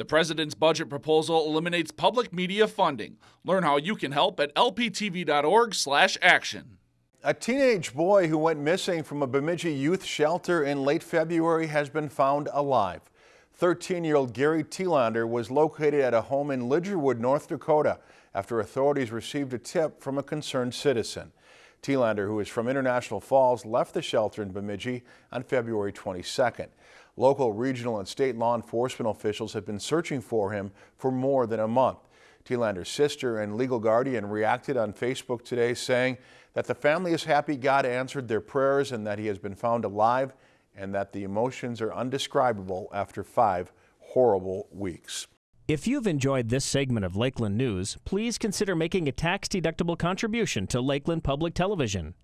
The president's budget proposal eliminates public media funding. Learn how you can help at lptv.org/action. A teenage boy who went missing from a Bemidji youth shelter in late February has been found alive. 13-year-old Gary Tielander was located at a home in Lidgerwood, North Dakota, after authorities received a tip from a concerned citizen. Tielander, who is from International Falls, left the shelter in Bemidji on February 22nd. Local, regional, and state law enforcement officials have been searching for him for more than a month. Tielander's sister and legal guardian reacted on Facebook today saying that the family is happy God answered their prayers and that he has been found alive and that the emotions are undescribable after five horrible weeks. If you've enjoyed this segment of Lakeland News, please consider making a tax-deductible contribution to Lakeland Public Television.